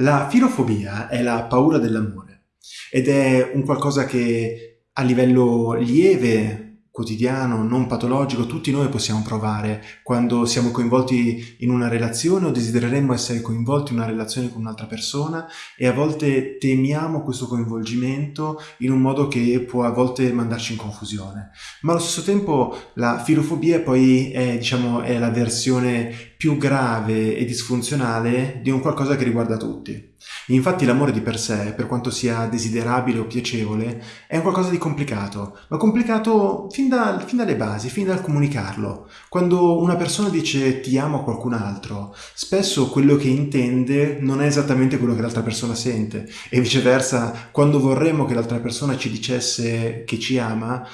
La filofobia è la paura dell'amore ed è un qualcosa che a livello lieve quotidiano, non patologico, tutti noi possiamo provare quando siamo coinvolti in una relazione o desidereremmo essere coinvolti in una relazione con un'altra persona e a volte temiamo questo coinvolgimento in un modo che può a volte mandarci in confusione. Ma allo stesso tempo la filofobia poi è, diciamo, è la versione più grave e disfunzionale di un qualcosa che riguarda tutti. Infatti l'amore di per sé, per quanto sia desiderabile o piacevole, è un qualcosa di complicato, ma complicato fin, da, fin dalle basi, fin dal comunicarlo. Quando una persona dice ti amo a qualcun altro, spesso quello che intende non è esattamente quello che l'altra persona sente e viceversa, quando vorremmo che l'altra persona ci dicesse che ci ama,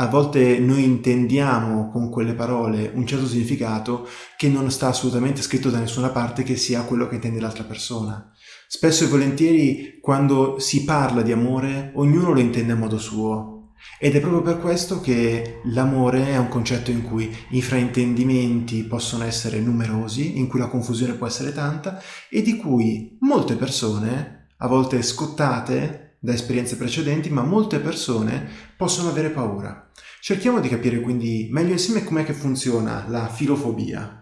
a volte noi intendiamo con quelle parole un certo significato che non sta assolutamente scritto da nessuna parte che sia quello che intende l'altra persona. Spesso e volentieri quando si parla di amore ognuno lo intende a modo suo ed è proprio per questo che l'amore è un concetto in cui i fraintendimenti possono essere numerosi, in cui la confusione può essere tanta e di cui molte persone, a volte scottate da esperienze precedenti, ma molte persone possono avere paura. Cerchiamo di capire quindi meglio insieme com'è che funziona la filofobia.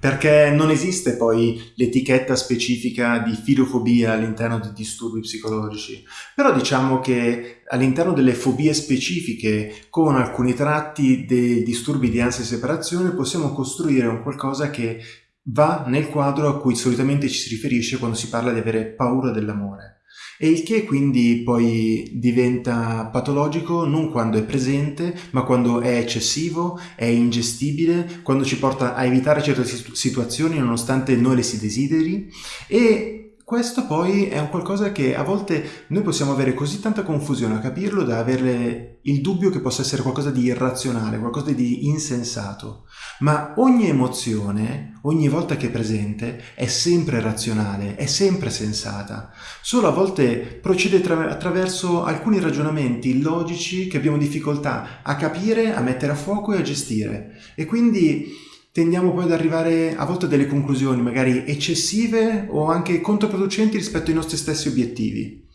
Perché non esiste poi l'etichetta specifica di filofobia all'interno di disturbi psicologici, però diciamo che all'interno delle fobie specifiche con alcuni tratti dei disturbi di ansia e separazione possiamo costruire un qualcosa che va nel quadro a cui solitamente ci si riferisce quando si parla di avere paura dell'amore e il che quindi poi diventa patologico non quando è presente, ma quando è eccessivo, è ingestibile, quando ci porta a evitare certe situazioni nonostante noi le si desideri. E questo poi è un qualcosa che a volte noi possiamo avere così tanta confusione a capirlo da avere il dubbio che possa essere qualcosa di irrazionale, qualcosa di insensato. Ma ogni emozione, ogni volta che è presente, è sempre razionale, è sempre sensata. Solo a volte procede tra- attraverso alcuni ragionamenti logici che abbiamo difficoltà a capire, a mettere a fuoco e a gestire. E quindi tendiamo poi ad arrivare a volte a delle conclusioni magari eccessive o anche controproducenti rispetto ai nostri stessi obiettivi.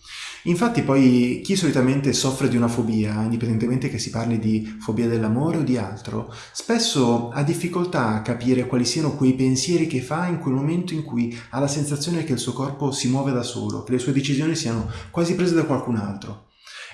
Infatti poi chi solitamente soffre di una fobia, indipendentemente che si parli di fobia dell'amore o di altro, spesso ha difficoltà a capire quali siano quei pensieri che fa in quel momento in cui ha la sensazione che il suo corpo si muove da solo, che le sue decisioni siano quasi prese da qualcun altro.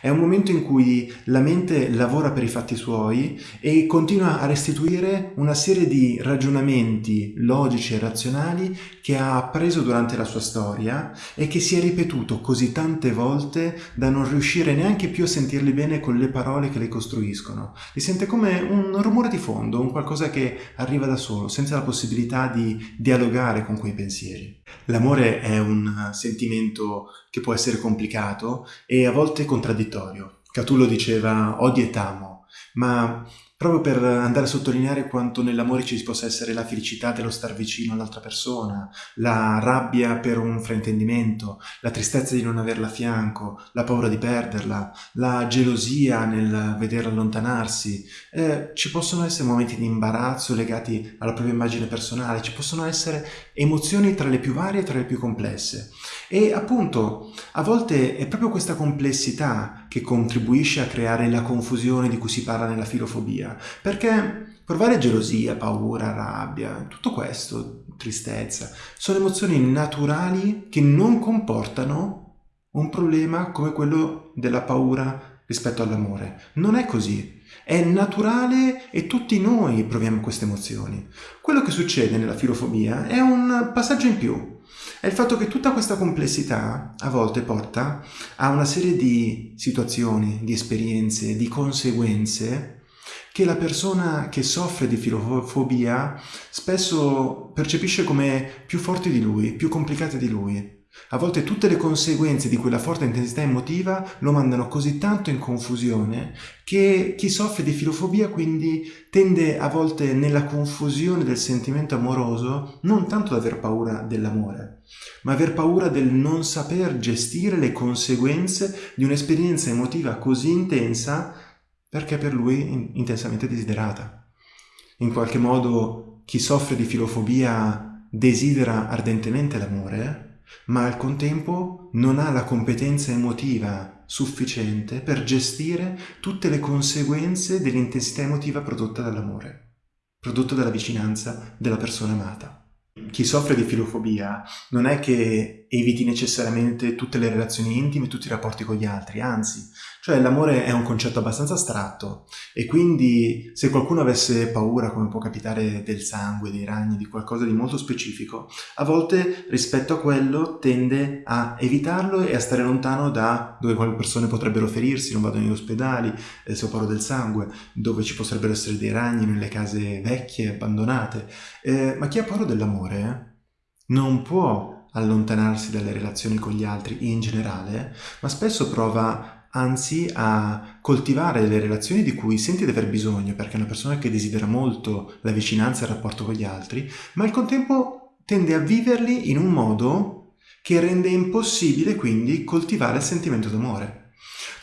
È un momento in cui la mente lavora per i fatti suoi e continua a restituire una serie di ragionamenti logici e razionali che ha appreso durante la sua storia e che si è ripetuto così tante volte da non riuscire neanche più a sentirli bene con le parole che le costruiscono. Li sente come un rumore di fondo, un qualcosa che arriva da solo, senza la possibilità di dialogare con quei pensieri. L'amore è un sentimento che può essere complicato e a volte contraddittorio. Catullo diceva odio e t'amo, ma proprio per andare a sottolineare quanto nell'amore ci possa essere la felicità dello star vicino all'altra persona, la rabbia per un fraintendimento, la tristezza di non averla a fianco, la paura di perderla, la gelosia nel vederla allontanarsi. Eh, ci possono essere momenti di imbarazzo legati alla propria immagine personale, ci possono essere emozioni tra le più varie e tra le più complesse. E appunto, a volte è proprio questa complessità che contribuisce a creare la confusione di cui si parla nella filofobia, perché provare gelosia, paura, rabbia, tutto questo, tristezza, sono emozioni naturali che non comportano un problema come quello della paura rispetto all'amore. Non è così. È naturale e tutti noi proviamo queste emozioni. Quello che succede nella filofobia è un passaggio in più è il fatto che tutta questa complessità a volte porta a una serie di situazioni, di esperienze, di conseguenze che la persona che soffre di filofobia spesso percepisce come più forti di lui, più complicate di lui. A volte tutte le conseguenze di quella forte intensità emotiva lo mandano così tanto in confusione che chi soffre di filofobia quindi tende a volte nella confusione del sentimento amoroso non tanto ad aver paura dell'amore, ma aver paura del non saper gestire le conseguenze di un'esperienza emotiva così intensa perché per lui intensamente desiderata. In qualche modo chi soffre di filofobia desidera ardentemente l'amore, ma al contempo non ha la competenza emotiva sufficiente per gestire tutte le conseguenze dell'intensità emotiva prodotta dall'amore, prodotta dalla vicinanza della persona amata. Chi soffre di filofobia non è che eviti necessariamente tutte le relazioni intime, tutti i rapporti con gli altri, anzi, cioè l'amore è un concetto abbastanza astratto e quindi se qualcuno avesse paura, come può capitare, del sangue, dei ragni, di qualcosa di molto specifico, a volte rispetto a quello tende a evitarlo e a stare lontano da dove quelle persone potrebbero ferirsi, non vado negli ospedali, eh, se ho paura del sangue, dove ci potrebbero essere dei ragni nelle case vecchie, abbandonate. Eh, ma chi ha paura dell'amore eh, non può allontanarsi dalle relazioni con gli altri in generale, ma spesso prova anzi a coltivare le relazioni di cui senti di aver bisogno, perché è una persona che desidera molto la vicinanza e il rapporto con gli altri, ma al contempo tende a viverli in un modo che rende impossibile quindi coltivare il sentimento d'amore.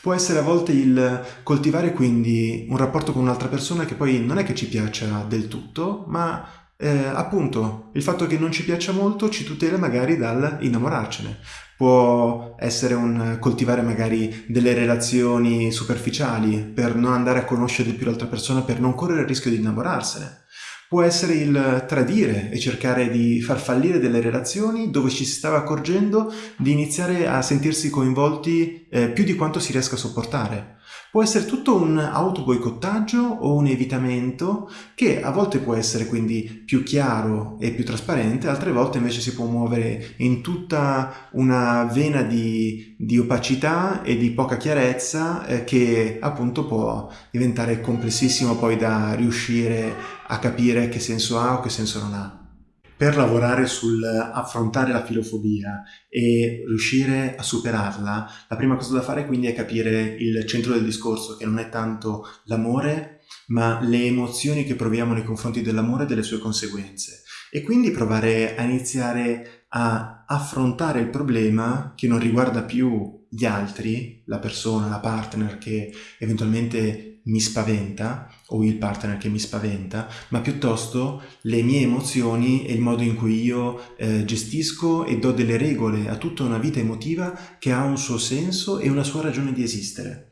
Può essere a volte il coltivare quindi un rapporto con un'altra persona che poi non è che ci piaccia del tutto, ma eh, appunto il fatto che non ci piaccia molto ci tutela magari dal innamorarcene può essere un coltivare magari delle relazioni superficiali per non andare a conoscere di più l'altra persona, per non correre il rischio di innamorarsene. Può essere il tradire e cercare di far fallire delle relazioni dove ci si stava accorgendo di iniziare a sentirsi coinvolti eh, più di quanto si riesca a sopportare. Può essere tutto un autoboicottaggio o un evitamento che a volte può essere quindi più chiaro e più trasparente, altre volte invece si può muovere in tutta una vena di, di opacità e di poca chiarezza eh, che appunto può diventare complessissimo poi da riuscire a capire che senso ha o che senso non ha per lavorare sul affrontare la filofobia e riuscire a superarla, la prima cosa da fare quindi è capire il centro del discorso, che non è tanto l'amore, ma le emozioni che proviamo nei confronti dell'amore e delle sue conseguenze. E quindi provare a iniziare a affrontare il problema che non riguarda più gli altri, la persona, la partner che eventualmente mi spaventa o il partner che mi spaventa, ma piuttosto le mie emozioni e il modo in cui io eh, gestisco e do delle regole a tutta una vita emotiva che ha un suo senso e una sua ragione di esistere.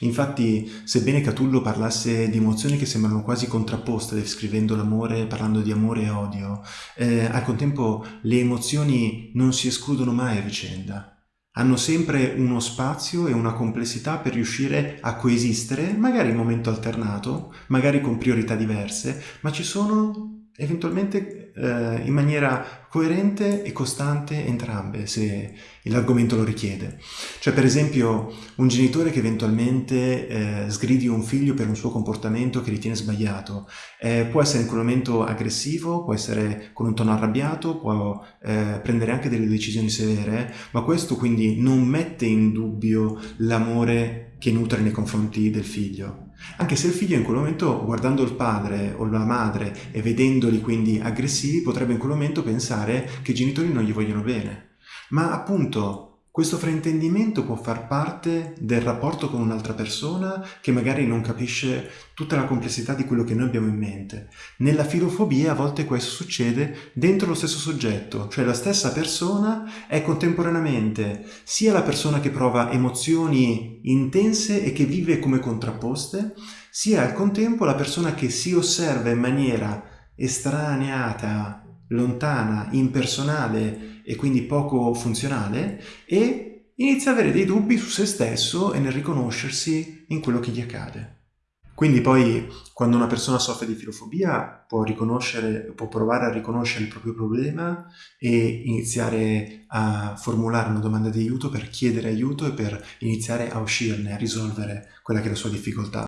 Infatti, sebbene Catullo parlasse di emozioni che sembrano quasi contrapposte, descrivendo l'amore, parlando di amore e odio, eh, al contempo le emozioni non si escludono mai a vicenda hanno sempre uno spazio e una complessità per riuscire a coesistere, magari in momento alternato, magari con priorità diverse, ma ci sono eventualmente eh, in maniera coerente e costante entrambe, se l'argomento lo richiede. Cioè, per esempio, un genitore che eventualmente eh, sgridi un figlio per un suo comportamento che ritiene sbagliato, eh, può essere in quel momento aggressivo, può essere con un tono arrabbiato, può eh, prendere anche delle decisioni severe, ma questo quindi non mette in dubbio l'amore che nutre nei confronti del figlio. Anche se il figlio in quel momento, guardando il padre o la madre e vedendoli quindi aggressivi, potrebbe in quel momento pensare che i genitori non gli vogliono bene. Ma appunto questo fraintendimento può far parte del rapporto con un'altra persona che magari non capisce tutta la complessità di quello che noi abbiamo in mente. Nella filofobia a volte questo succede dentro lo stesso soggetto, cioè la stessa persona è contemporaneamente sia la persona che prova emozioni intense e che vive come contrapposte, sia al contempo la persona che si osserva in maniera estraneata, lontana, impersonale e quindi poco funzionale e inizia ad avere dei dubbi su se stesso e nel riconoscersi in quello che gli accade. Quindi poi quando una persona soffre di filofobia può, può provare a riconoscere il proprio problema e iniziare a formulare una domanda di aiuto per chiedere aiuto e per iniziare a uscirne, a risolvere quella che è la sua difficoltà.